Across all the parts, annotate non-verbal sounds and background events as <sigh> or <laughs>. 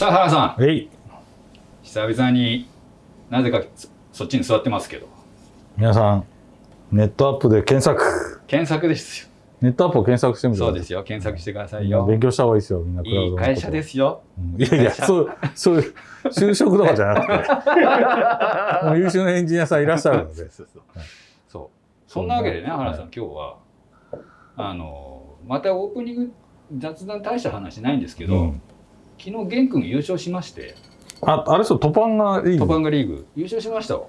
さあ原さん。えい。久々になぜかそそっちに座ってますけど。皆さんネットアップで検索。検索ですよ。ネットアップを検索してみてそうですよ。検索してくださいよ。勉強した方がいいですよ。みんなクラウドのこと。いい会社ですよ。うん。いやいやそうそういう就職とかじゃなくて。<laughs> もう優秀なエンジニアさんいらっしゃるので。そうそうはいそう。そんなわけでねはい原さん今日は。あのまたオープニング雑談大した話ないんですけど、うん昨日玄君優勝しまして。ああれそうトパンがいいトパンガリーグ。優勝しました。よ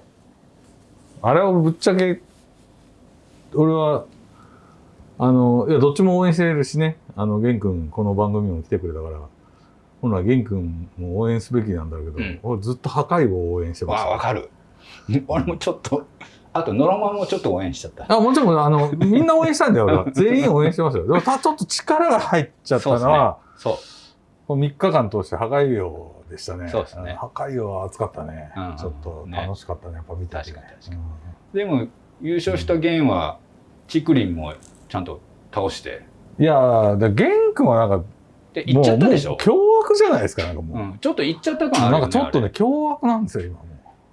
あれはぶっちゃけ俺はあのいやどっちも応援してるしね。あの玄君この番組も来てくれたから。本来玄君も応援すべきなんだけど、うん。俺ずっと破壊王を応援してました。わかる。<laughs> 俺もちょっとあとノロマンもちょっと応援しちゃった。あもちろんあのみんな応援したんだよ俺は。全員応援してますよ。でもたちょっと力が入っちゃったのは、そうこの3日間通して破壊王でしたね。そうですね。破壊王は熱かったね、うんちょっと楽しかったねやっぱ見てて。確かに確かに。うん。でも優勝した玄はチクリンもちゃんと倒して。いやーで玄君はなんかで行っちゃったでしょ？凶悪じゃないですかなんかもう、うん、ちょっと行っちゃった感あるよねなんかちょっとね凶悪なんですよ今も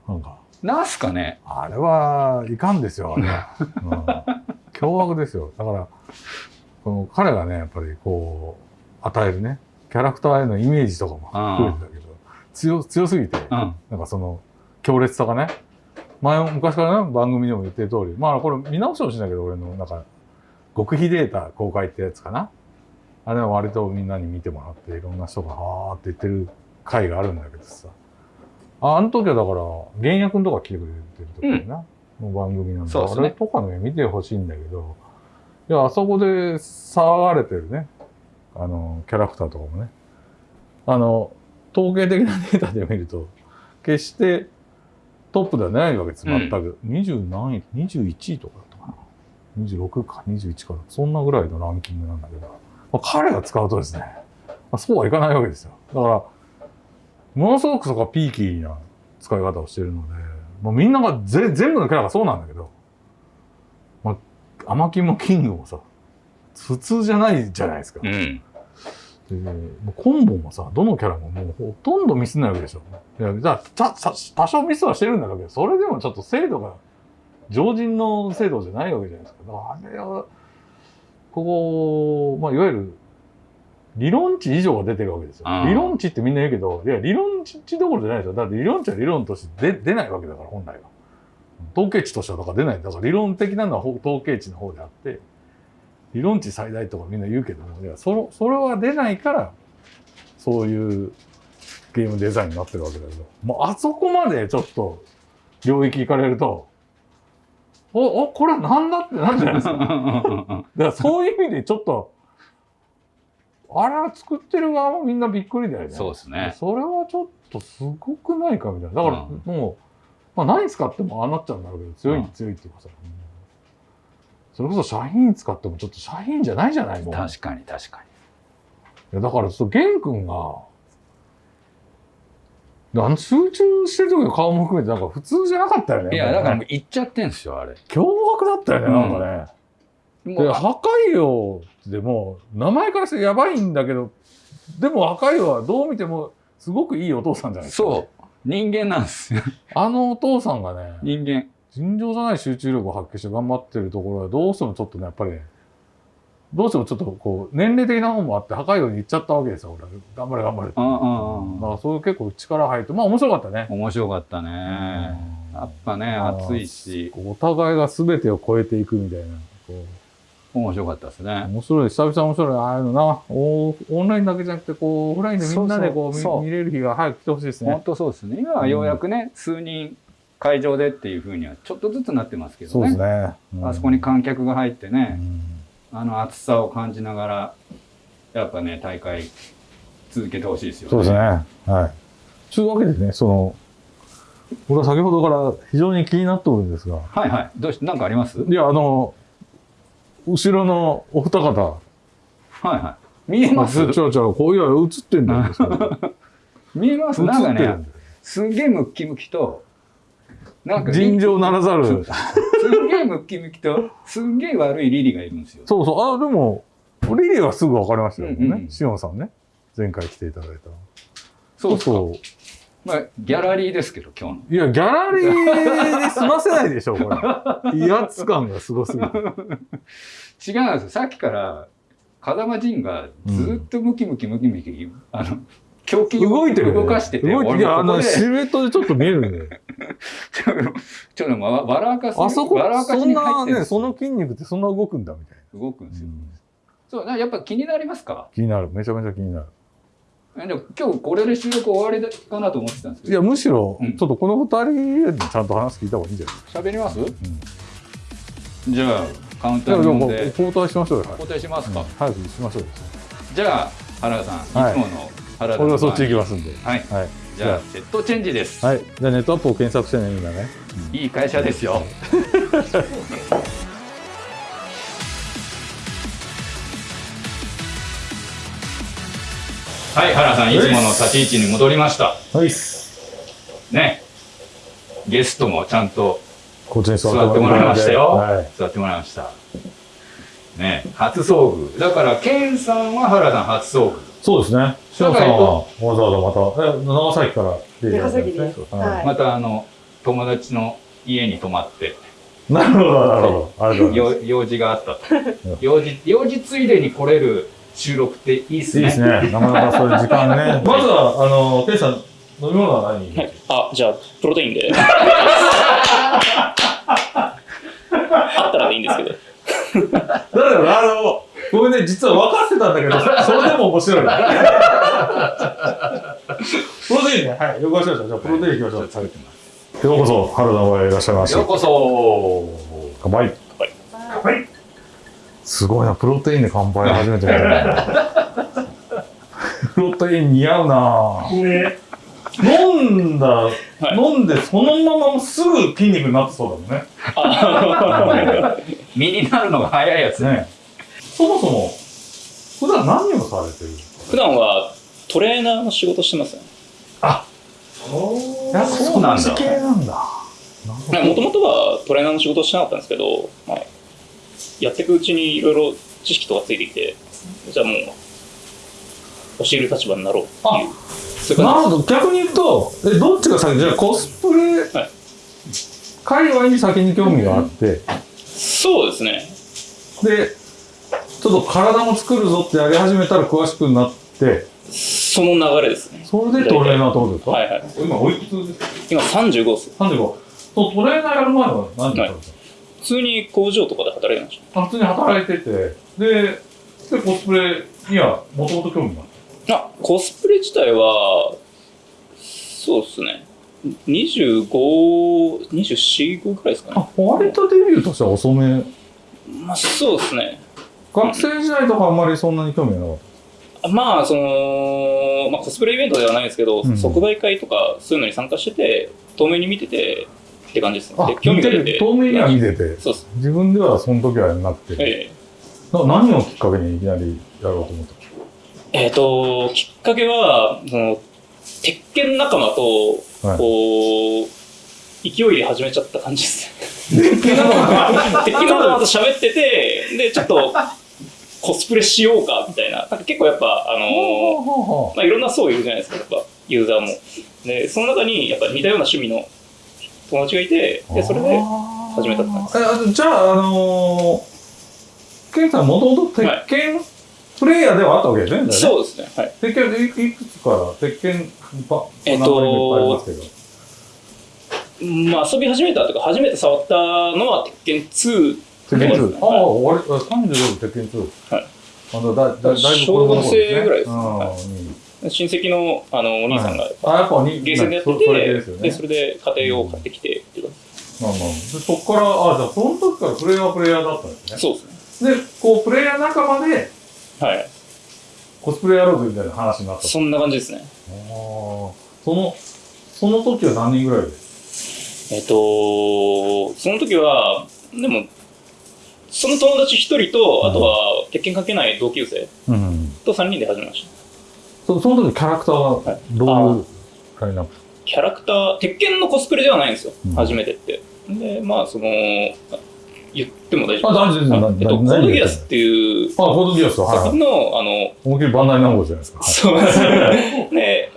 う。なんか。なんすかね？あれはいかんですよあれは、うん、<laughs> 凶悪ですよ。だからこの彼がねやっぱりこう与えるねキャラクターへのイメージとかも含めてだけど強強すぎて、うん。なんかその強烈さがね前も昔からね番組でも言ってる通りまあこれ見直してほしいんだけど俺のなんか極秘データ公開ってやつかな。あれは割とみんなに見てもらっていろんな人がはーって言ってる回があるんだけどさ。ああの時はだから原役のとか来てくれてる時だな、の番組なんだ。ね。あれとかね見てほしいんだけど。いやあそこで騒がれてるねあのキャラクターとかもね。あの統計的なデータで見ると決してトップではないわけです。全く、20何位21位とかだったかな。26か21かそんなぐらいのランキングなんだけど、まあ、彼が使うとですね、まあ、そうはいかないわけですよ。だからものすごくそこはピーキーな使い方をしているので、もうみんながぜ全部のキャラがそうなんだけど、まあ、アマキンもキングもさ普通じゃないじゃないですか。うんでコンボもさ、どのキャラももうほとんどミスんないわけでしょ。いや、じゃあ、多少ミスはしてるんだけど、それでもちょっと精度が、常人の精度じゃないわけじゃないですか。あれは、ここ、まあ、いわゆる、理論値以上が出てるわけですよ理論値ってみんな言うけど、いや、理論値どころじゃないですよ。だって理論値は理論として出出ないわけだから、本来は。統計値としてはだから出ない。だから理論的なのはほ統計値の方であって、理論値最大とかみんな言うけども、いや、その、それは出ないから、そういうゲームデザインになってるわけだけど、もうあそこまでちょっと領域行かれると、お、お、これなんだってなるじゃないですか。<laughs> だからそういう意味でちょっと、あれは作ってる側もみんなびっくりだよね。そうですねそれはちょっとすごくないかみたいな。だからうんもう、まあ何使ってもああなっちゃうんだろうけど、強い、うん強いっていうかさ。それこそシャヒン使ってもちょっとシャヒンじゃないじゃないもう。確かに確かいやだからちょっと玄君が、あの集中してる時の顔も含めてなんか普通じゃなかったよね。にいやだからもねう行っちゃってんすよあれ。凶悪だったよね、なんかね。もうで破壊王でも名前からしてやばいんだけどでも破壊王はどう見てもすごくいいお父さんじゃないですか、そう。人間なんですよ。あのお父さんがね人間尋常じゃない集中力を発揮して頑張ってるところはどうしてもちょっとねやっぱりねどうしてもちょっとこう年齢的な方もあって破壊王に行っちゃったわけですよ俺は。頑張れ頑張れって。うんうんうん。だからそういう結構力入ってまあ面白かったね。面白かったね。やっぱね熱いし。お互いが全てを超えていくみたいなこう。面白かったですね。面白い。久々面白い。ああいうのな。おオンラインだけじゃなくてこうオフラインでみんなでこう見見れる日が早く来てほしいです本ね。当そうですね。今はようやくね数人会場でっていうふうにはちょっとずつなってますけどね。ね。あそこに観客が入ってうねん。あの熱さを感じながらやっぱね大会続けてほしいですよそうですね。はい。というわけでね、その、僕は先ほどから非常に気になっておるんですが、はいはい。どうしなんかあります？いや、あの、後ろのお二方、はいはい。見えます？ちょろちょろ、こういや、映ってんだよ。<laughs> 見えます？映なんかね。すんげえムッキムキとなんか尋常ならざる。すんげえムッキムキとすんげえ悪いリリがいるんですよそうそう。あ、でも、リリーはすぐ分かりましたよね。うんうんシオンさんね。前回来ていただいた。そうそうまあギャラリーですけど今日のいや、ギャラリーで済ませないでしょ、これ。威圧感がすごすぎて。違うんですよさっきから風間仁がずっとムキムキムキムキ、あの胸筋を動いてる動かしてて動いてる。いや、あの、シルエットでちょっと見えるね。<laughs> ちょっと笑かすあそこ、笑かしそんに入ってなね、その筋肉ってそんな動くんだみたい動くんですよ、な。そうなやっぱ気になりますか？気になる。めちゃめちゃ気になる。えでも今日これで収録終わりかなと思ってたんですけどいや、むしろ、うんちょっとこの二人にちゃんと話聞いた方がいいんじゃない？喋ります？うん。じゃあカウンターにで交代しましょうよ。はい交代しますか、うん早くしましょうよ。じゃあ原田さん、はいい、つもの原田さん俺はそっち行きますんで。はいはい。じゃあセットチェンジです、はい。じゃあネットアップを検索してね、みんなね。いい会社ですよ。はい原田さんいつもの立ち位置に戻りました。はい。ね。ゲストもちゃんと座座ってもらいましたよ、はい。座ってもらいました。ね。初遭遇。だからケンさんは原田さん初遭遇そうですね。しのさんはわざわざまた、え、長崎から来ていただいて長崎ですはいはいまたあの友達の家に泊まってなるほど、なるほど。ありがとうございます。よ用事があったと用事用事ついでに来れる収録っていいっすねいいですね。なかなかそういう時間ね。<laughs> まずは、あの、ケイさん、飲み物は何はい、あ、じゃあ、プロテインで。<laughs> あったらでいいんですけど。だから、あの、ごめんね、実は分かってたんだけど、そ <laughs> それでも面白い。<laughs> プロテインね、はい、了解しました。じゃあ、プロテインいきましょう。食べてますようこそ、春田親いらっしゃいました。ようこそ乾杯。乾杯。すごいな、プロテインで乾杯初めて見たな。<laughs> プロテイン似合うな飲んだ、い飲んでそのまますぐ筋肉になってそうだもんね。身になるのが早いやつねそもそも、普段何をされてる？普段はトレーナーの仕事してますね。やっぱそうなんだそっち系なんだ。もともとはトレーナーの仕事をしてなかったんですけど、まあ、やっていくうちにいろいろ知識とかついてきて、じゃあもう、教える立場になろうっていう。そういうなるほど。逆に言うと、えどっちが先？じゃあコスプレ、はい界隈に先に興味があって、じ。そうですね。で、ちょっと体も作るぞってやり始めたら詳しくなって、その流れですね。それでトレーナーってことですか、はいはい。今おいくつですか？今35です。?35。そうトレーナーやる前は何だったんですか、普通に工場とかで働いてましあ普通に働いてて、で、でコスプレにはもともと興味が？あった。た。あ、コスプレ自体は、そうですね。25、24、5くらいですかね。あ、割とデビューとしては遅め。まあ、そうですね。学生時代とかあんまりそんなに興味がなかった？まあ、その、まあ、コスプレイベントではないですけど、うん即売会とかそういうのに参加してて、遠目に見ててって感じですね。で興味が出て。遠目には見てて、そうです。自分ではその時はなくて、えな何をきっかけにいきなりやろうと思った？ええーと、きっかけは、その、鉄拳仲間と、はいこう、勢いで始めちゃった感じですね。鉄拳仲間と喋ってて、で、ちょっと、コスプレしようか、みたいな。なんか結構やっぱ、あのーまあ、いろんな層いるじゃないですか、やっぱ、ユーザーも。で、その中に、やっぱ似たような趣味の友達がいて、で、それで始めたって感じじゃあ、あのー、ケンさんもともと鉄拳プレイヤーではあったわけですね。そうですね、はい。鉄拳いいくつから鉄拳ばえっとまあ、遊び始めたというか、初めて触ったのは、鉄拳2鉄拳2。ああ、はいあ35で鉄拳2。はい。あのだだだいぶ小学生ぐらいですねうんはに親戚のあのお兄さんが、あ、やっぱにゲーセンでやってそそれて、でねで、それで家庭用を買ってきてっていうか、まあまあ、でそこから、あ、じゃあその時からプレイヤーはプレイヤーだったんですね。そうですね。で、こう、プレイヤー仲間ではい。コスプレやろうぜみたいな話になった。そんな感じですね。あーその、その時は何人ぐらいで？えっと、その時は、でも、その友達一人と、あとは、鉄拳かけない同級生うん。と3人で始めました。そその時キャラクターははいどういうラインナップキャラクター、鉄拳のコスプレではないんですよ、うん初めてって。で、まあ、その、言っても大丈夫あ、大丈夫です。あなえっと、コー何ドギアスっていうあ、コードギアス。はいはの、あの、思いっきりバンダイナムコじゃないですか。はいそうですね。<laughs> で、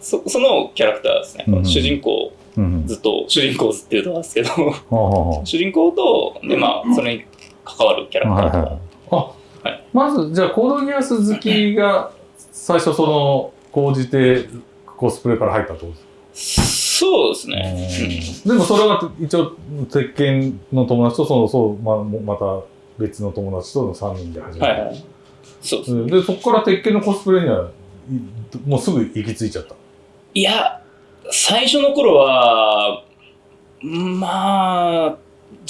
そそのキャラクターですね。うん主人公、うんずっと主人公ずって言うとなんですけど、主人公と、で、まあ、それに関わるキャあラクターとか。はいはいあ、はい。まずじゃあコードギアス好きが最初その講じてコスプレから入ったってことですそうですか、ね。でもそれは一応鉄拳の友達とそのそうままた別の友達との3人で始めた、はいはい。そうでそこから鉄拳のコスプレにはいもうすぐ行き着いちゃった。いや、最初の頃は、まあ、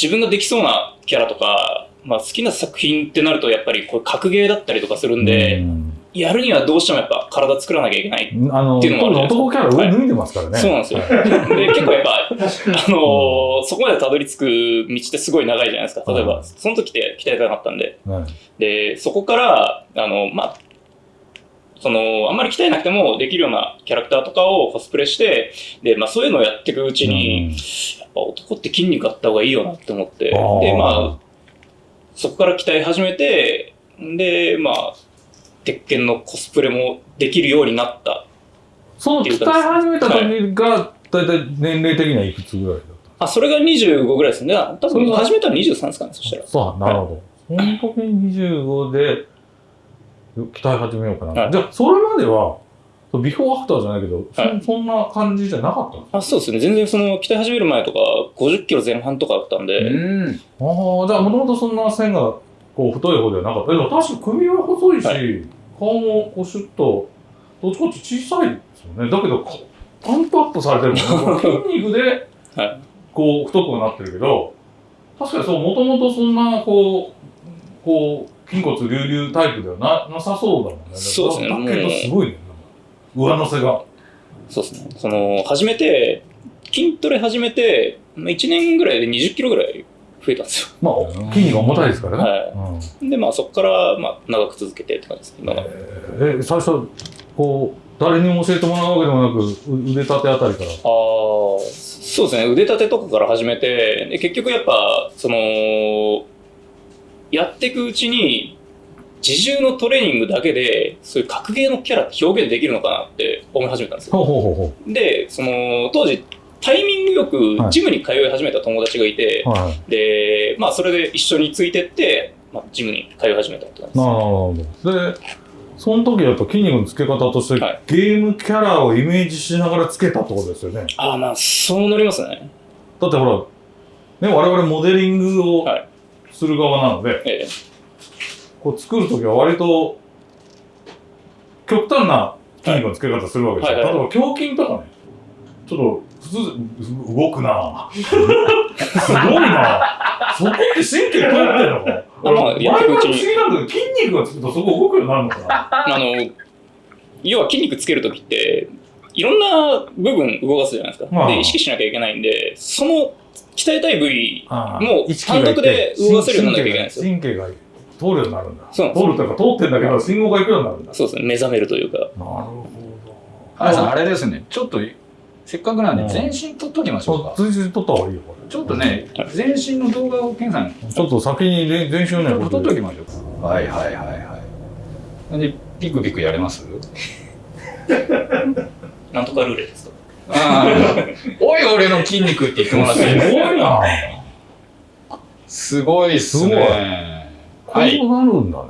自分ができそうなキャラとか、まあ、好きな作品ってなると、やっぱりこれ格ゲーだったりとかするんで、うんやるにはどうしてもやっぱ体作らなきゃいけない。あのっていうのもあるじゃないですか男キャラ上脱いでますからね、そうなんですよ。で、結構やっぱ、あのーそこまでたどり着く道ってすごい長いじゃないですか。例えば、はいその時って鍛えたかったんで。はいで、そこから、あの、まあ、その、あんまり鍛えなくてもできるようなキャラクターとかをコスプレして、で、まあそういうのをやっていくうちに、やっぱ男って筋肉あった方がいいよなって思って、で、まあ、そこから鍛え始めて、で、まあ、鉄拳のコスプレもできるようになった。その鍛え始めた時が、だいたい年齢的にはいくつぐらいだったあ、それが25ぐらいですね。多分始めたら23ですかね、そしたら。そう、なるほど。その時に25で鍛え始めようかな。はいじゃあ、それまでは、ビフォーアフターじゃないけど、そはいそんな感じじゃなかったの？あ、そうですね。全然その、鍛え始める前とか、50キロ前半とかだったんで、うん。ああ、じゃあ、もともとそんな線がこう太い方ではなかった。でも確かに首は細いし、は顔もこうシュッと、どっちかって小さいですよね。だけど、こパンプアップされてるもんね。<laughs> 筋肉で、はいこう、太くはなってるけど、確かにそう、もともとそんな、こう、こう、筋骨隆々タイプではななさそうだもんね。そうですねだすごいね。上乗せが。そうですね。その、始めて、筋トレ始めて、まあ1年ぐらいで20キロぐらい増えたんですまあ、筋肉が重たいですからね。はうんよ。で、まあそこから、まあ長く続けてって感じですね。今はえ、最初、こう、誰にも教えてもらうわけでもなく、う腕立てあたりから。ああ、そうですね。腕立てとかから始めて、で結局やっぱ、その、やっていくうちに、自重のトレーニングだけで、そういう格ゲーのキャラって表現できるのかなって思い始めたんですよ。ほうほうほうほで、その、当時、タイミングよくはいジムに通い始めた友達がいて、う。はい。で、まあそれで一緒についてって、まあ、ジムに通い始めたって感じです。なるほど。で、その時やっぱ筋肉のつけ方として、はいゲームキャラをイメージしながらつけたってことですよね。ああ、まあそうなりますね。だってほら、ね、我々モデリングをはいする側なので、ええこう作る時は割と極端な筋肉のつけ方するわけですよ。はいはい例えば胸筋とかね、ちょっと普通、動くなぁ。<laughs> すごいなぁ。そこって神経通ってんのかあまあ俺やっていくうちに筋肉がつくとそこ動くようになるのかなあの、要は筋肉つけるときって、いろんな部分動かすじゃないですか。まあで、意識しなきゃいけないんで、その鍛えたい部位、も単独で動かせるようにならなきゃいけないんですよ神経が通るようになるんだ。そう通るというか通ってんだけど、信号が行くようになるんだ。そうですね、目覚めるというか。なるほ原さん、あれですね。ちょっと、せっかくなんで、うん全身撮っときましょうど。か。追随取った方がいいよ、これ。ちょっとね、全身の動画を、ケンさん、ちょっと先に全全身をね、撮っとこきましょうか。はいはいはいはい。で、ピクピクやれます？<laughs> なんとかルーレですか？ああ、<laughs> おい俺の筋肉って言ってもらっていいですすごいなすごいっすね。こうはい、なるんだね。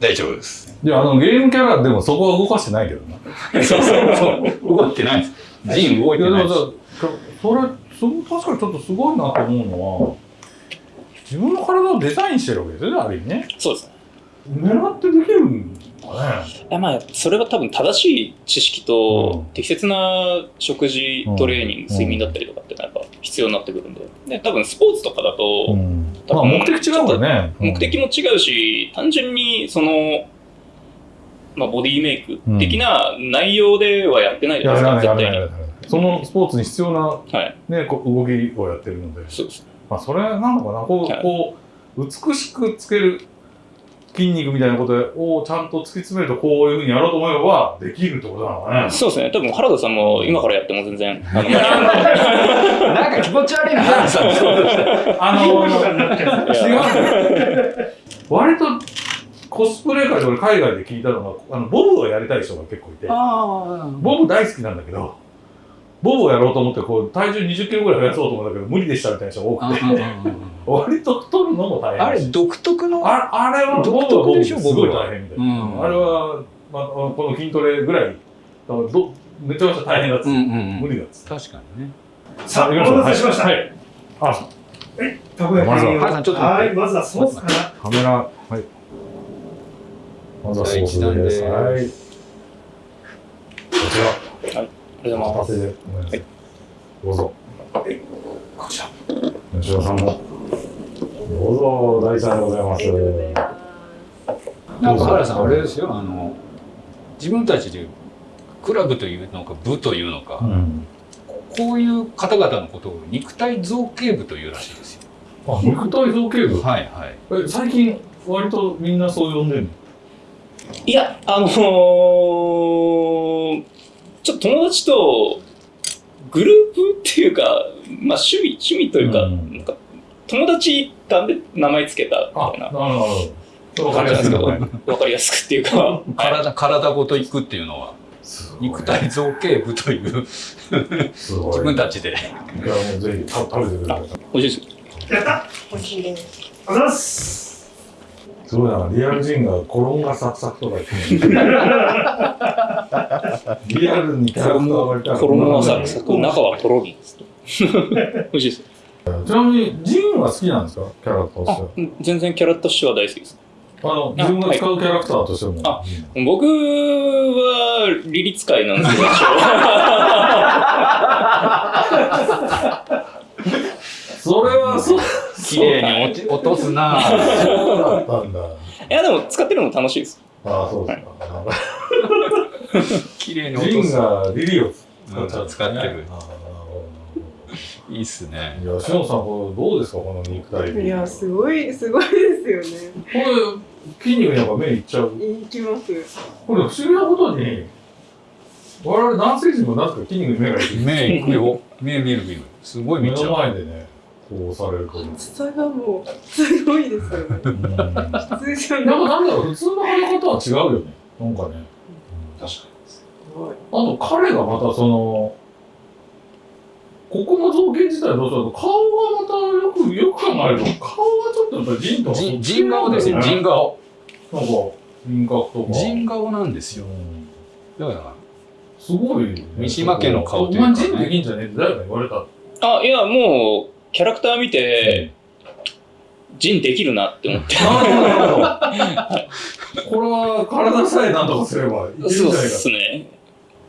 大丈夫です。いや、あの、ゲームキャラでもそこは動かしてないけどな。そうそうそう。動いてないです。ジン動いてないです。さ、それ、そ確かにちょっとすごいなと思うのは、自分の体をデザインしてるわけですよね、ある意味ね。そうですね。狙ってできるんだね。いやまあ、それは多分正しい知識と、うん適切な食事、トレーニング、うん睡眠だったりとかってやっぱ必要になってくるんで。で、多分スポーツとかだと、うん。多分まあ、目的違うからね。目的も違うし、単純にその、まあ、ボディメイク的な内容ではやってないじゃやないですか、絶対に。そのスポーツに必要な、はい。ね、こう動きをやってるので。そうです。まあ、それなのかな。こう、はいこう、美しくつける筋肉みたいなことをちゃんと突き詰めると、こういうふうにやろうと思えば、できるってことなのかね。そうですね。多分原田さんも今からやっても全然、あの、なんか気持ち悪いな、原さん。そうあの割とコスプレ界で俺海外で聞いたのが、あの、ボブをやりたい人が結構いて、あボブ大好きなんだけど、ボブをやろうと思って、こう、体重20キロぐらい増やそうと思うんだけど、無理でしたみたいな人が多くて、<laughs> 割と太るのも大変あれ独特のああれはボブは独特ボブでしょですごい大変みたいな。うんあれは、まあ、この筋トレぐらい、どめちゃめちゃ大変だっつって、うんうんうん無理だっつって。確かにねさあ、お待たせしました。はい。あ、たこ焼きまずはをはいまずはソースから。カメラ、はい。まずはソースです。はい。でこちら。ありがとうございます。片手でお願いします。どうぞ。こちら。吉田さんも。どうぞ、大ちゃんでございます。なんか原さんあれですよあの自分たちでクラブというのか部というのか、うん。こういう方々のことを肉体造形部というらしいですよあ、肉体造形部？はいはいえ、最近、割とみんなそう呼んでるの？いや、あのー、ちょっと友達とグループっていうか、まあ趣味、趣味というか、うんなんか友達間で名前つけたあ、みたいななるほど。わかりやすいね。わかりやすくっていうか、はい体体ごと行くっていうのは肉体造形部という。自分たちでいや、もうぜひた食べてください。美味しいです。やった美味しいです。ありがとうございます。すごいな、リアル人が衣がサクサクとか言ってるリアルにキャラクターが割りたい。衣はサクサク、中はとろりです。美味しいです。ちなみに、ジンは好きなんですかキャラクターとしてあ、全然キャラとしては大好きです。あの、自分が使うキャラクターとしても。あ僕は、リリ使いなんですけど、それはそう、綺麗に落ち落とすなぁそうだったんだ。いや、でも使ってるの楽しいです。ああ、そうですか。<laughs> 綺麗に落ジンとすがリリーを使っちゃうんですね使ってるいいっすねどいや、しのさん、これどうですか、この肉体美。いや、すごい、<laughs> すごいですよね。これ、筋肉にやっぱ目いっちゃう？いきます。これ、不思議なことに、我々男性陣もなぜか筋肉に目がいく。目いくよ目見る見るすごい見目のちゃう前でね、こうされると。厚さがもう、すごいですよね。うん普通じゃない。なんだろう、普通の跳ね方は違うよね。なんかね。確かすごいあと彼がまたその、ここの造形自体どうしようと、顔がまたよく、よく考えると、顔がちょっとやっぱり人とはそっち人人顔ですよ人顔なんか、輪郭とか。人顔なんですようんだからすごい、ね。三島家の顔というかねお前人できんじゃねえって誰かに言われた。あ、いや、もう、キャラクター見て、ジンできるなって思って。なるほど、なるほど。これは体さえなんとかすればいけるんじゃそうないかっすね。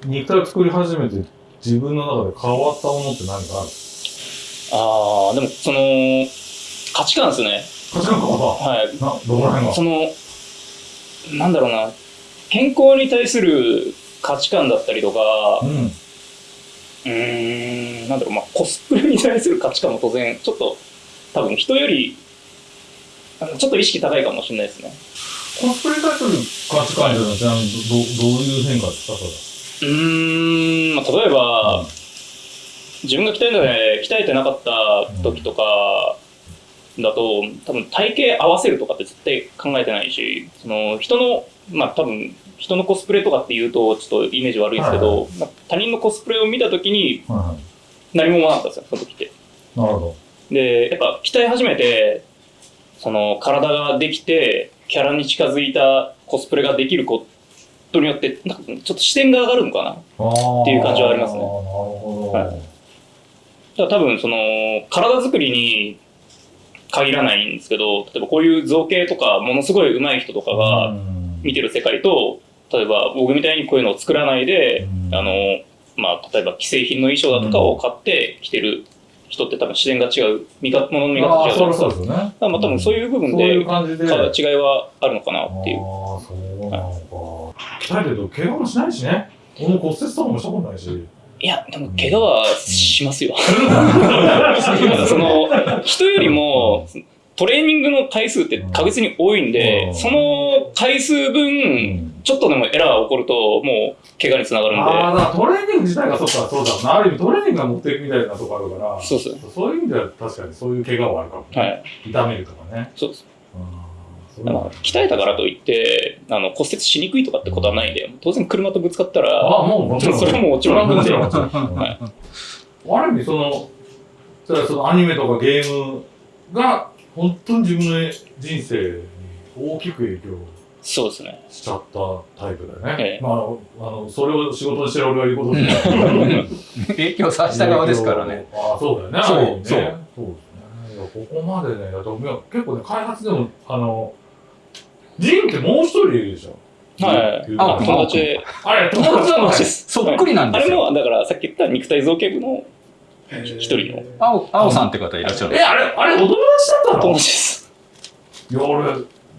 肉体作り始めて自分の中で変わったものって何かある？ああ、でも、その、価値観ですね。価値観変わっはい。たな、どこら辺が？その、なんだろうな、健康に対する価値観だったりとか、うん。うーん、なんだろう、まあ、コスプレに対する価値観も当然、ちょっと、多分人より、ちょっと意識高いかもしれないですね。コスプレに対する価値観っていうのは、どどどういう変化ですか、それうーん、まあ、例えば、自分が鍛えので鍛えてなかった時とかだと、多分体型合わせるとかって絶対考えてないし、その人の、まあ多分人のコスプレとかって言うとちょっとイメージ悪いんですけど、まあ他人のコスプレを見た時にはいは何も思わなかったんですよ、その時って。い。なるほど。で、やっぱ鍛え始めて、その体ができて、キャラに近づいたコスプレができることによって、なんかちょっと視点が上がるのかな？っていう感じはありますねなるほど。はいだから多分その体作りに限らないんですけど例えばこういう造形とかものすごい上手い人とかがうん見てる世界と例えば僕みたいにこういうのを作らないでうんあの、まあ、例えば既製品の衣装だとかを買って着てる人って多分視点が違う見かものの見あ方違うあ、そりゃそうですよね。まあ多分そういう部分そういうで感じで。か違いはあるのかなっていう。ああ、そうなのか。鍛えてると怪我もしないしね。俺も骨折とかもしたことないし。いや、でも怪我はしますよ。その人よりもトレーニングの回数って確実に多いんで、うんその回数分、ちょっとでもエラーが起こると、もう怪我につながるんで、ああ、トレーニング自体がそうか、そうだな。ある意味トレーニングが持っていくみたいなとこあるから、そうです。そういう意味では確かにそういう怪我はあるかも、ね。はい。痛めるとかね。そうです。うんまあ、鍛えたからといってあの骨折しにくいとかってことはないんで当然車とぶつかったらあもうもちろん。それはもうもちろんんもちろん。はいある意味そのそれはそのアニメとかゲームが本当に自分の人生に大きく影響そうですね。しちゃったタイプだよね。ええ。まあ、あのそれを仕事にしてる俺が言うことじゃない。<laughs> 影響させた側ですからね。。ああ、そうだよね。そうある意味ね。そう。そうですね。いやここまでね、だと結構ね、開発でも、あの、ジンってもう一人いるでしょ。はい。あ友達。であれ、友達なのです。そっくりなんですよ。あれもだからさっき言った肉体造形部の一人の。青青さんって方いらっしゃる。んえ、あれ、あれ、お友達だったの？友達ですいや、俺、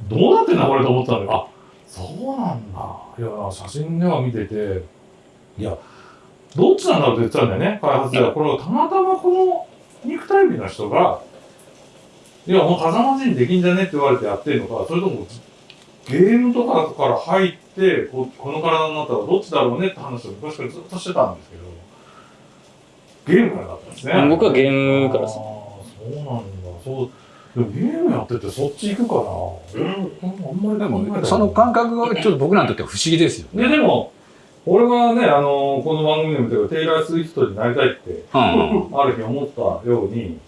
どうなってんだこれと思ったんだけど、あ、そうなんだ。いや、写真では見てて、いや、どっちなんだろうって言ってたんだよね、開発では。これ、たまたまこの肉体美の人が、いや、もう風間人できん。じゃねって言われてやってるのか、それとも、ゲームとかから入ってこ、この体になったらどっちだろうねって話を昔からずっとしてたんですけど、ゲームからだったんですね。僕はゲームからですああ、そうなんだ。そう。でもゲームやっててそっち行くかな。うん。あんまりでも、その感覚がちょっと僕らにとっては不思議ですよね。で、でも、俺はね、あの、この番組でも言ったけど、テイラー・スウィフトになりたいって、うん。ある日思ったように、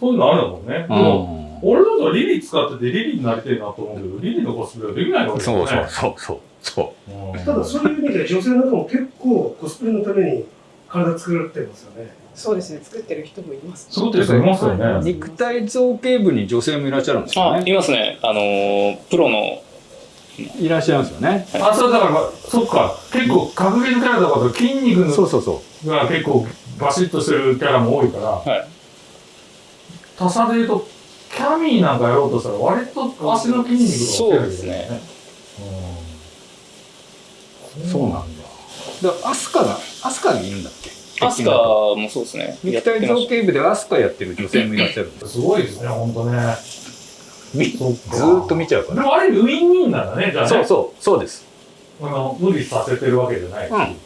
そういうのあるんだもんね。でうも、ん。俺だとリリー使っててリリーになりたいなと思うけど、リリーのコスプレはできないわけだよね。そうそうそうそう。そう。うんただそういう意味で女性の方も結構コスプレのために体作られてますよね。そうですね、作ってる人もいます。作ってる人いますよね。肉体造形部に女性もいらっしゃるんですよあね。いますねあのープロのいらっしゃいますよね。あ、それだから、そっか、結構格ゲーのキャラとかと筋肉のそうそうそう。が結構バシッとしてるキャラも多いから、はい他社で言うと、キャミーなんかやろうとしたら割と足の筋肉がそうですね。うん、そうなんだ。だからアスカが、アスカがいるんだっけ？アスカもそうですね肉体造形部でアスカやってる女性もいらっしゃるす。すごいですね、ほんとね。ずーっと見ちゃうから。でもある意味ウィンウィンなんだね、じゃあね。そうそう、そうです。あの無理させてるわけじゃないし、うん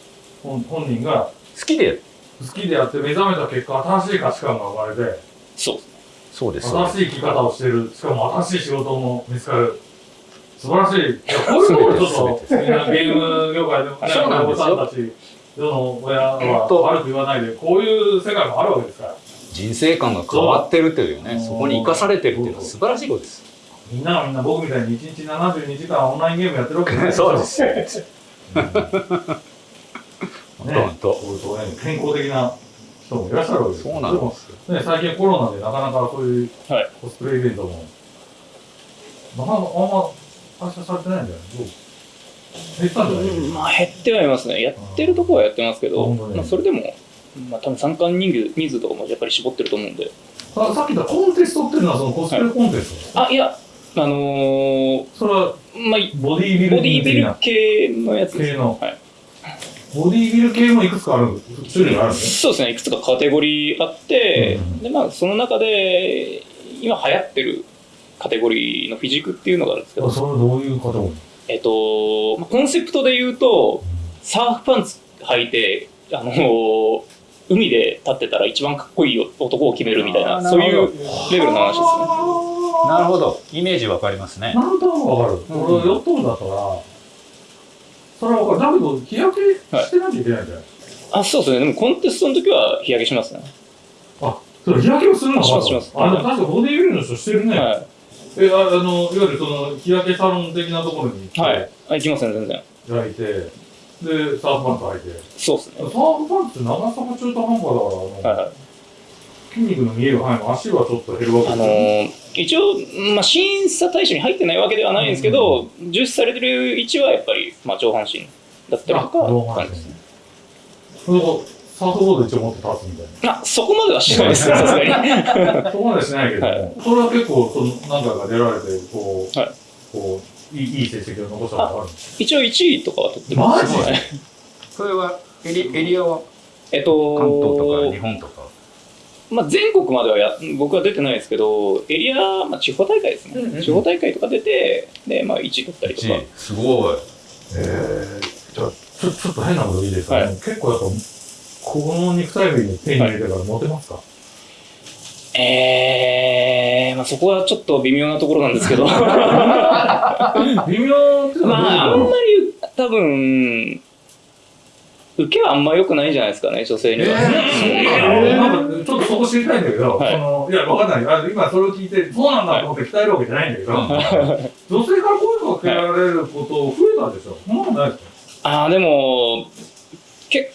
本本人が好きで、好きでやって目覚めた結果、新しい価値観が生まれて、そうですねそうです。新しい生き方をしてる、しかも新しい仕事も見つかる。素晴らしい。いや、こういうところちょっと、みんなゲーム業界でもね、そうなんですよ親御さんたち、世の親は本当悪く言わないで、こういう世界もあるわけですから。人生観が変わってるというね、そこに生かされてるっていうのは素晴らしいことです。みんながみんな僕みたいに1日72時間オンラインゲームやってるわけじゃない <laughs> そうです本当そうそうね健康的な人もいらっしゃるわけですそうなんでもですよ。ね、最近コロナでなかなかそういうはい。コスプレイベントも、なかなかあんま発射されてないんじゃない？どう？減ったんじゃない、まあ減ってはいますね。やってるところはやってますけど、本当ねまあ、それでも、まあ、多分参加人数とかもやっぱり絞ってると思うんで。ささっき言ったコンテストっていうのはそのコスプレコンテスト、あいやあのーそれはまあボディービルボディービル系のやつです系の。はい、ボディービル系もいくつかある種類があるんですそうですねいくつかカテゴリーあって、うん。でまあその中で今流行ってるカテゴリーのフィジークっていうのがあるんですけねど、それはどういう方もえっと、まあコンセプトで言うとサーフパンツ履いてあのー海で立ってたら一番かっこいい男を決めるみたいなそういうレベルの話ですね。なるほど。イメージわかりますね。なんとなくわかる。うん。俺、ヨット部だったら、それはわかる。だけど、日焼けしてなきゃいけないんじゃない、あそうですね。でもコンテストの時は日焼けしますね。あ、それ日焼けをするの？かしますします。あ、でも確かボディービルの人してるね。はえ、ああの、いわゆるその、日焼けサロン的なところに行って、い、はい、あ行きますね全然。焼いて、で、サーフパンツ履いて。そうですね。サーフパンツって長さが中途半端だから、あのはいはい筋肉の見える範囲も足はちょっと減るわけあのー一応、まあ、審査対象に入ってないわけではないんですけど、重視されてる位置はやっぱり、まあ、上半身だったりとあ上半身。か感じですねサーフボード一応持って立つみたいな。あそこまではしないですねさすがに。<laughs> そこまでしないけども、はい。それは結構その何回か出られてこう、はい。こういいいい成績を残したことがあるんです一応1位とかは取ってますマジはい。それはエリエリアは？えっ関東とかと日本とか？まあ、全国まではや僕は出てないですけどエリア、まあ、地方大会ですね、うんうん。地方大会とか出てで、まあ、1位取ったりとか。すごい。えー、じゃあちょちょっと変なこといいですか、はい。結構やっぱこの肉体美に手に入れてからモテますか、えー、まあそこはちょっと微妙なところなんですけど。ま <laughs> 微妙っていうのあ、あんまり多分、受けはあんま良くないんじゃないですかね、女性には。そうなのなんかちょっとそこ知りたいんだけど、はいそのいや、わかんない。あの今それを聞いて、そうなんだと思って鍛えるわけじゃないんだけど、<laughs> 女性から声かけられること増えたでしょ。そんなことないですか？ああ、でも、結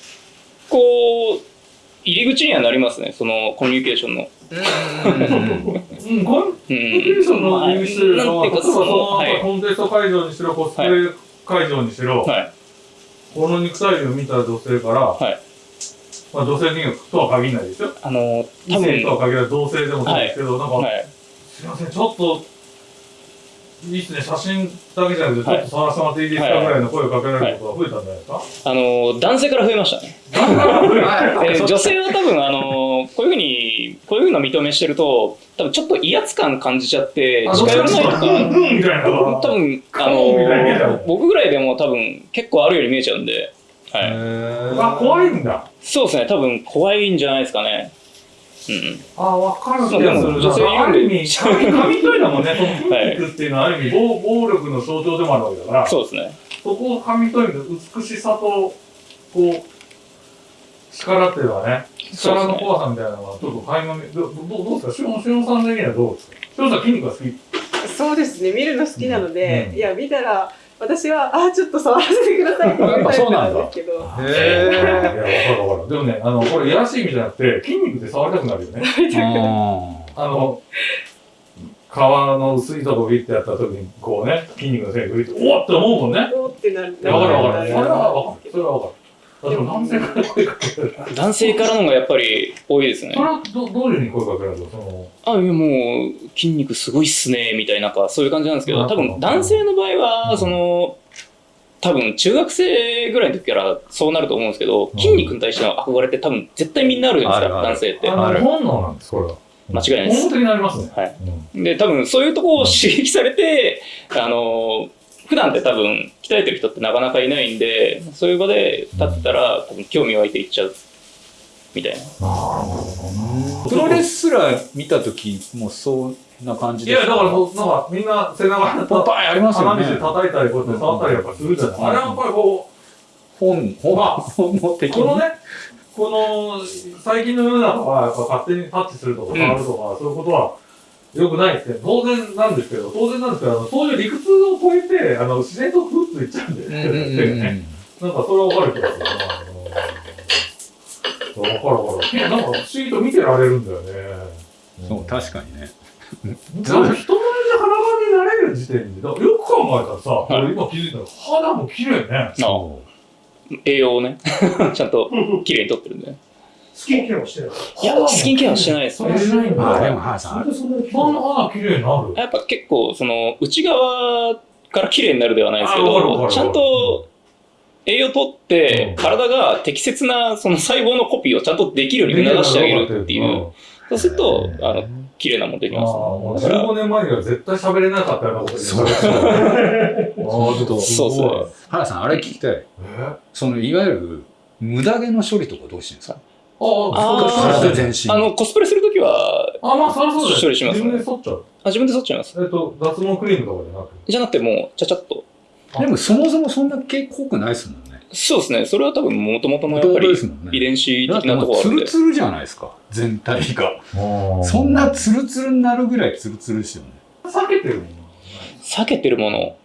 構、入り口にはなりますね、そのコミュニケーションの。うん、コうミュニケーションの意味してるのは、なんていうか、例えばそその、の、はい。コンテスト会場にしろ、コスプレ会場にしろ、はい。この肉体美を見た女性から、はいまあ女性人間とは限らないですよ。あの、異多分、性とは限らない同性でもそうですけど、なんか、はい。すいません、ちょっと、いいっすね、写真だけじゃなくて、ちょはいっと触らせてもらっていいですかはいぐらいの声をかけられることが増えたんじゃないですか、あの、男性から増えましたね。女性は多分、あの、こういうふうに、こういうふうな認めしてると、多分ちょっと威圧感感じちゃって、あ近寄らないとか、たいな。多分、あの、僕ぐらいでも多分結構あるように見えちゃうんで、はい。あ、怖いんだ。そうですね、多分怖いんじゃないですかね。うん。あ、わかる気でもがする。女性いるんである意味、紙紙というのもね、その筋はい肉っていうのはある意味、暴暴力の象徴でもあるわけだから、そうですね。そこを紙というの美しさと、こう、力っていうのはね、力の怖さみたいなのは、ちょっと垣間見、どどどうですか？しおんしおんさん的にはどうですか？しおんさん筋肉が好き。そうですね。見るの好きなので、うん。いや見たら私はあちょっと触らせてくださいって言うタイプなんですけどいや、わかるわかる。でもね、あの、これ、いやらしい意味じゃなくて、筋肉で触りたくなるよね。あの、皮の薄いとこビッてやった時に、こうね、筋肉の線がグリッと、おおって思うもんね。おーってなるわかるわかる。それはわかるる。それはわかる。あ、でも男性からのがやっぱり多いですね。それ。はどどういうふうに声かけられるの？あ、いやもう、筋肉すごいっすね、みたいな、そういう感じなんですけど、多分男性の場合うは、ん。その、多分中学生ぐらいの時からそうなると思うんですけど、筋肉に対しての憧れって多分絶対みんなあるじゃないですか、男性って。あの、本能なんです、これは。間違いないです。本能的になりますね。はい。うんで、多分そういうところを刺激されて、あの、普段って多分鍛えてる人ってなかなかいないんで、そういう場で立ってたら多分興味湧いていっちゃう。みたいな。なるほどプロレスラー見た時もそんな感じいや、だから、なんか、みんな背中にンパイありますよね鼻水叩いたり、こうやって触ったりやっぱするじゃない。あれはやっぱりこ本本まあ本能う、的にこのね、この、最近の世の中は、やっぱ勝手にタッチするとか触るとか、そういうことは、良くないって当然なんですけど、当然なんですけど、あのそういう理屈を超えて、あの、自然とふっといっちゃうんで、手がね。なんかそれはわかる気がするかるわかる。なんか不思議と見てられるんだよね。そう確かにね人前で裸になれる時点で、よく考えたらさ、はい俺今気づいたら肌も綺麗ね。そ栄養をね、<laughs> ちゃんと綺麗にとってるんで。スキンケアもしてない。いや、スキンケアはしてないですそれね。しないんだ。あでも原さん本当にそんなにそんな肌綺麗になる。やっぱ結構、その、内側から綺麗になるではないですけど、るちゃんと栄養とってうん、体が適切なその細胞のコピーをちゃんとできるように促してあげるっていう。そうすると、あの、綺麗なものできますもうね。だから、15年前には絶対喋れなかったようなことそう言われてた。ああ、ちょっとすそうごい。そ原さんあれ聞きたいえ？そのいわゆる無駄毛の処理とかどうしてるんですか？ああ、体です全身あの、コスプレするときは、あ、まあ、そりゃそうだよ。処理しますね自分で剃っちゃう。あ自分で剃っちゃいます。えっと、脱毛クリームとかじゃなく？て。じゃなくてもう、ちゃちゃっと。でもそもそもそんな毛濃くないですもんねそうですね。それは多分、もともとのやっぱり遺伝子的なところあるんでツル。ツルじゃないですか全体がそんなツルツルになるぐらいツルツルですよね避けてるもん。避けてるもの。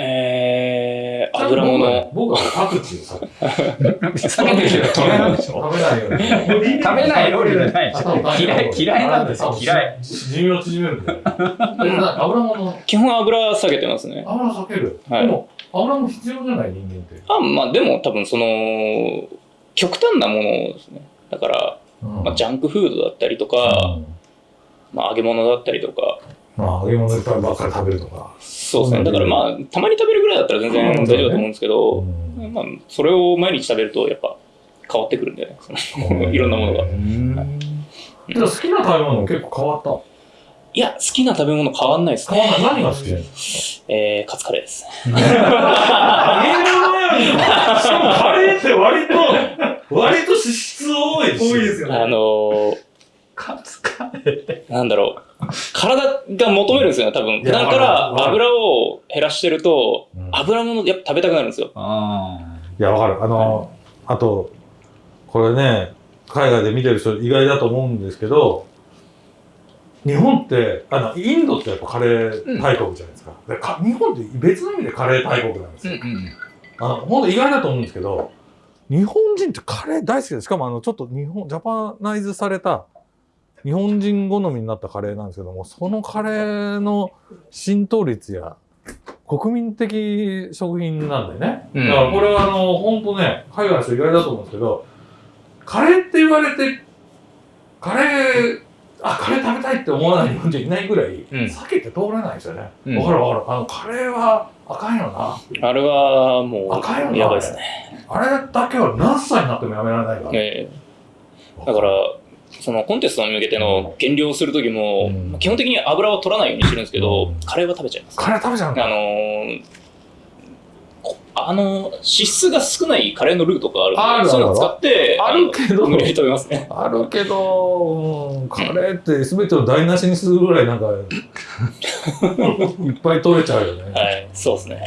えー、油物。僕はパクチーを避けてる人ダメなんでしょ食べないよ。食べない料理じゃない嫌い嫌いなんですよ嫌い。寿命縮めるんだよ。えな油物、基本油下げてますね。油避ける。はいでも、油も必要じゃない人間って。あ、まあでも多分その、極端なものですね。だから、まあ、ジャンクフードだったりとか、まあ揚げ物だったりとか、まあ、揚げ物いっぱいばっかり食べるとか。そうですね。だからまあ、たまに食べるぐらいだったら全然大丈夫だと思うんですけど、まあ、それを毎日食べるとやっぱ変わってくるんでね。その <laughs> いろんなものが。じゃあ好きな食べ物結構変わった？いや、好きな食べ物変わんないです変わんね。ない。何が好きなの？えー、カツカレーです。揚げる前に、しかもカレーって割と、<laughs> 割と脂質多いし。多いですよね。あのー、カツカレなんだろう、体が求めるんですよね、多分。普段から油を減らしてるとうん、油物やっぱ食べたくなるんですよ。あいや、わかる。あの、あと、これね、海外で見てる人意外だと思うんですけど、日本って、あの、インドってやっぱカレー大国じゃないですか。でか日本って別の意味でカレー大国なんですよ。うんうん。あの、本当意外だと思うんですけど、日本人ってカレー大好きで、しかもあの、ちょっと日本、ジャパナイズされた、日本人好みになったカレーなんですけども、そのカレーの浸透率や、国民的食品なんだよね。うんだからこれはあの、本当ね、海外の人意外だと思うんですけど、カレーって言われて、カレー、あ、カレー食べたいって思わない日本人いないぐらい、うん避けて通れないですよね。うんわ、かるわかる。あの、カレーはあかんよな。あれはもう、赤いのなやばいですね。あれだけは何歳になってもやめられないから。ええだから、そのコンテストに向けての減量をするときも、うん基本的に油を取らないようにしてるんですけど、うんカレーは食べちゃいます。カレー食べちゃうんだ。あのーこあの、脂質が少ないカレーのルーとかあるんで、あるそういうのを使って、あるけど無理やり食べますね。あるけど、うんカレーって全てを台無しにするぐらいなんか、いっぱい取れちゃうよね。はい、そうですね。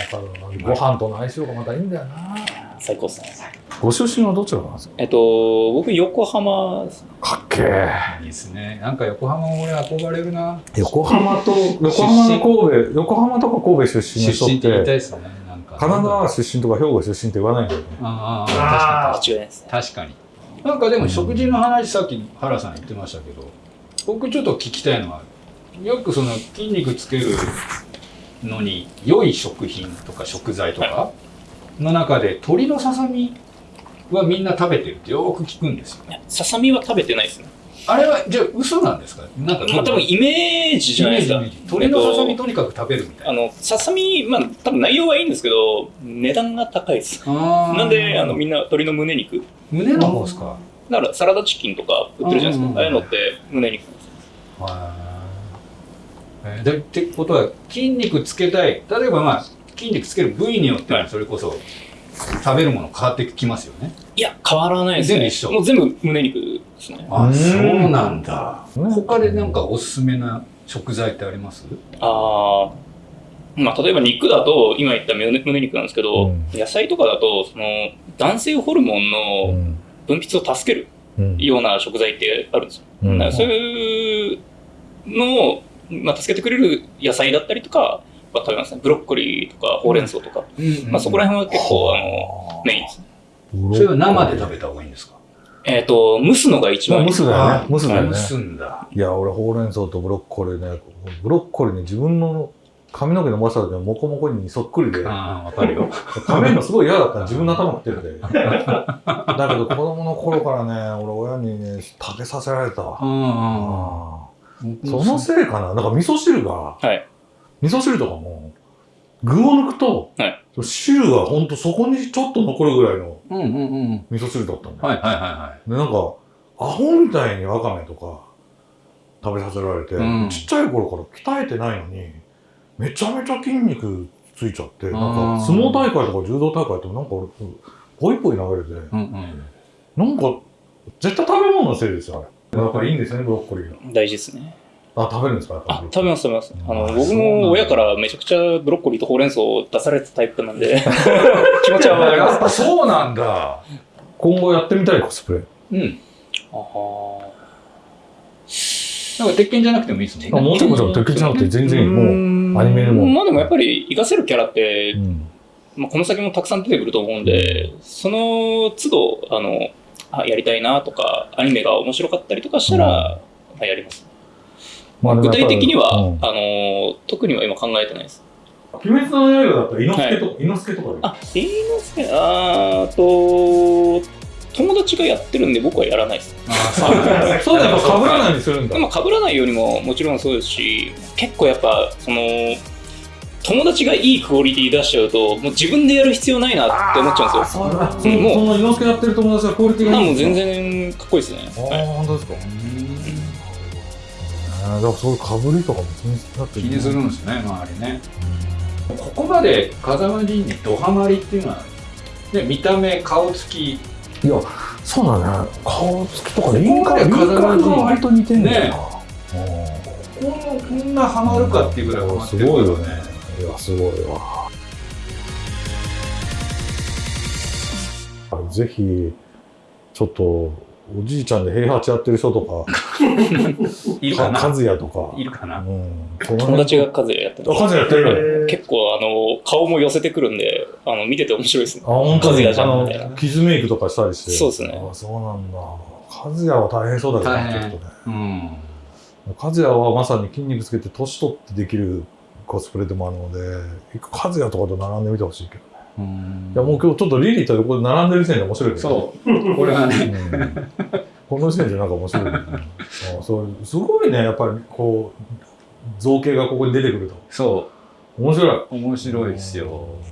ご飯との相性がまたいいんだよな。最高ですね。ご出身はどちらなんですか？えっと、僕、横浜です、かっけえ。いいですね。なんか横浜も俺憧れるな。横浜と、横浜の神戸、横浜とか神戸出身の人っ出身って言いたいて、ですね。なんか。神奈川出身とか兵庫出身って言わないんだよね。ああ、確かに。確かに。なんかでも食事の話さっき原さん言ってましたけど、僕ちょっと聞きたいのは、よくその筋肉つけるのに良い食品とか食材とかの中で鶏のささみはみんな食べてるってよく聞くんですよ。ささみは食べてないですね。あれはじゃあ嘘なんですか？なんかまあ、多分イメージじゃないですか。イメージ鶏のささみとにかく食べるみたいな。とあの、ささみ、まあ、多分内容はいいんですけど、値段が高いです。なんで、あの、みんな鶏の胸肉。胸の方ですか？だから、サラダチキンとか売ってるじゃないですか。ああいうのって胸肉。えーでってことは筋肉つけたい例えばまあ筋肉つける部位によってはそれこそ食べるもの変わってきますよね。いや、変わらないですね。全部一緒。もう全部胸肉ですね。あうん。そうなんだ。ね他でなんかおすすめな食材ってあります？ああ。まあ、例えば肉だと、今言った胸胸肉なんですけど、うん。野菜とかだと、その、男性ホルモンうのん。分泌を助けるうん。ような食材ってあるんですよ。うん。そういうのを、まあ、助けてくれる野菜だったりとかは食べますね。ブロッコリーとかほうれん草とか。まあ、そこら辺は結構、あの、メインですね。それは生で食べた方がいいんですか？えっ、と、蒸すのが一番いい蒸すだよね。蒸すだよね。蒸すんだいや、俺、ほうれん草とブロッコリーね、ブロッコリーに自分の髪の毛伸ばした時のモコモコにそっくりで、ああわかるよ食べるのすごい嫌だったの自分の頭食ってて。だけど子供の頃からね、俺親にね、食べさせられたわ。うんうんあーそのせいかななんか味噌汁が、はい味噌汁とかも、具を抜くと、はい汁がほんとそこにちょっと残るぐらいの味噌汁だったんだよ。はいはいはいはで、なんか、アホみたいにわかめとか食べさせられて、うんちっちゃい頃から鍛えてないのに、めちゃめちゃ筋肉ついちゃって、なんか相撲大会とか柔道大会ってなんか俺、ポイポイ投げれて、いうんうんなんか、絶対食べ物のせいですよ、あれ。やっぱりいいんですね、ブロッコリーが。大事ですね。あ、食べるんですか？あ、食べます、食べます。あの、あ僕も親からめちゃくちゃブロッコリーとほうれん草を出されたタイプなんで、<laughs> 気持ちはわかります。やっぱそうなんだ。今後やってみたいコスプレ。うんあはなんか鉄拳じゃなくてもいいですもんねあもちろんもちろん、敵じゃなくて全然。もう、アニメでも。まあでもやっぱり活かせるキャラってう、んまあ、この先もたくさん出てくると思うんで、その都度、あの、あやりたいなとか、アニメが面白かったりとかしたら、まあ、やります。まあ具体的には、うんあの、特には今考えてないです。鬼滅の刃だったら、猪之助とか、猪之助とかであ、い。あーと、友達がやってるんで僕はやらないです。ああそうだやっぱ被らないようにするんだ。まあ、被らないようにももちろんそうですし、結構やっぱ、その、友達がいいクオリティ出しちゃうと、もう自分でやる必要ないなって思っちゃうんですよ。そうだ。そうんもうの猪之助やってる友達はクオリティがいいまあもう全。然かっこいいですね。ああ、本当ですか？だからそういうかぶりとかも気になって気にするんですね周りねここまで風間仁にドハマりっていうのは、ね、見た目顔つきいや、そうだね。顔つきとか輪郭が割と似てんだよな。うんこんなこんなハマるかっていうぐらいハマってするよね。いや、すごいわ。ぜひ、ちょっと、おじいちゃんで平八やってる人とか、<laughs> いるかな？か和也とか、いるかな？うん、友達がカズヤやってあ、和也やってる。結構あの顔も寄せてくるんであの見てて面白いですね。あ、本当に？和也じあのゃんみたいな、傷メイクとかしたりして。そうですね。あ、そうなんだ。和也は大変そうだけどね、大変。ちょっとね。うん。和也はまさに筋肉つけて年取ってできるコスプレでもあるので、一回和也とかと並んでみてほしいけどいや、もう今日ちょっとリリーと横で並んでる時点で面白いけどね。そうこれがねうんこの時点でなんか面白い、ね。<laughs> あそうすごいね、やっぱりこう、造形がここに出てくると。そ面白い。う面白いですようん